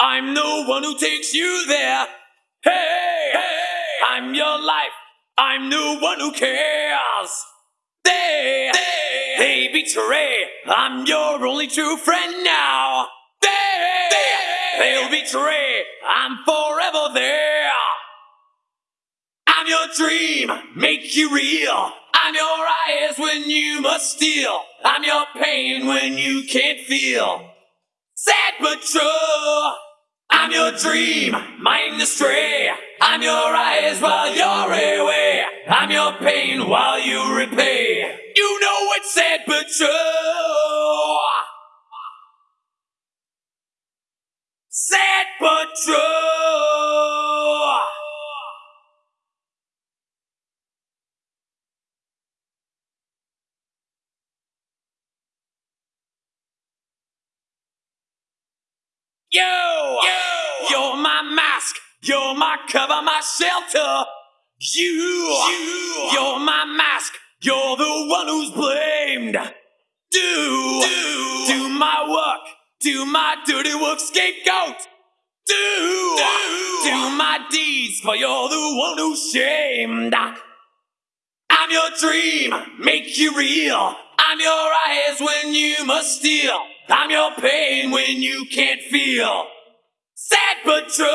I'm the one who takes you there. Hey, hey, I'm your life. I'm the one who cares. They, they, they betray. I'm your only true friend now. They, they, they'll betray. I'm forever there. I'm your dream, make you real. I'm your eyes when you must steal. I'm your pain when you can't feel. Sad but true. I'm your dream, mind astray. I'm your eyes while you're away. I'm your pain while you repay. You know it's sad but true. Sad but true. You, you, you're my mask, you're my cover, my shelter. You, you, you're my mask, you're the one who's blamed. Do, do, do my work, do my dirty work, scapegoat. Do, do, do my deeds, for you're the one who's shamed. I'm your dream, make you real. I'm your eyes when you must steal. I'm your pain when you can't feel. Sad but true.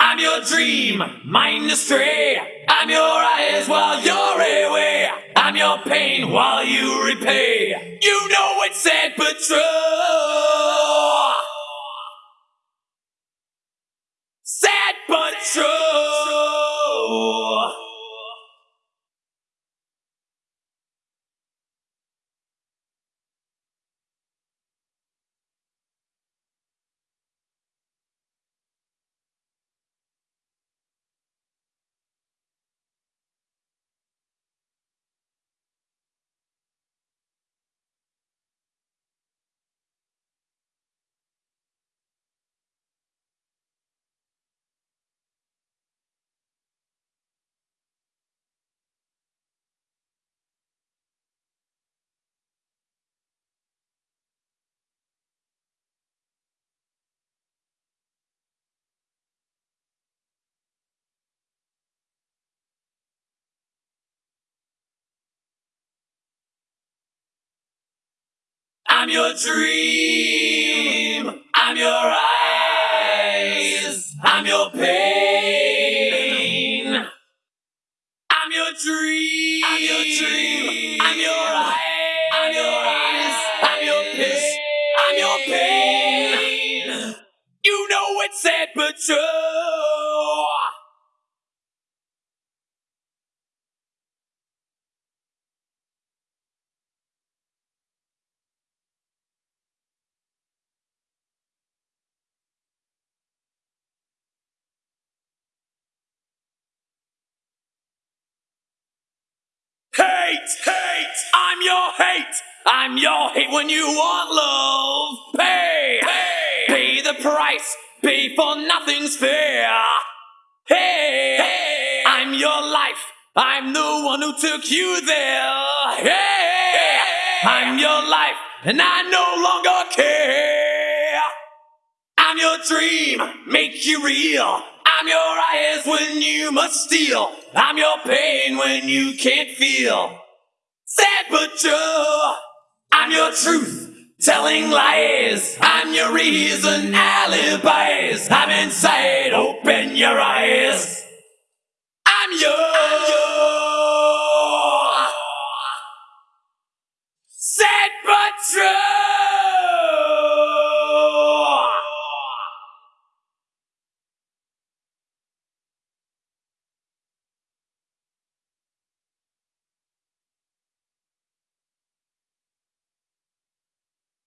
I'm your dream, mind astray. I'm your eyes while you're away. I'm your pain while you repay. You know it's sad but true. Sad but true. I'm your dream. I'm your eyes. I'm your pain. I'm your dream. I'm your dream. I'm your eyes. I'm your eyes. I'm your pain. I'm your pain. You know it's sad but true. Hate, hate, I'm your hate. I'm your hate when you want love. Pay, pay, pay the price. Pay for nothing's fair. Hey, hey, I'm your life. I'm the one who took you there. Hey, I'm your life, and I no longer care. I'm your dream, make you real. I'm your eyes when you must steal. I'm your pain when you can't feel. True. I'm your truth, telling lies. I'm your reason, alibis. I'm inside, open your eyes. I'm yours.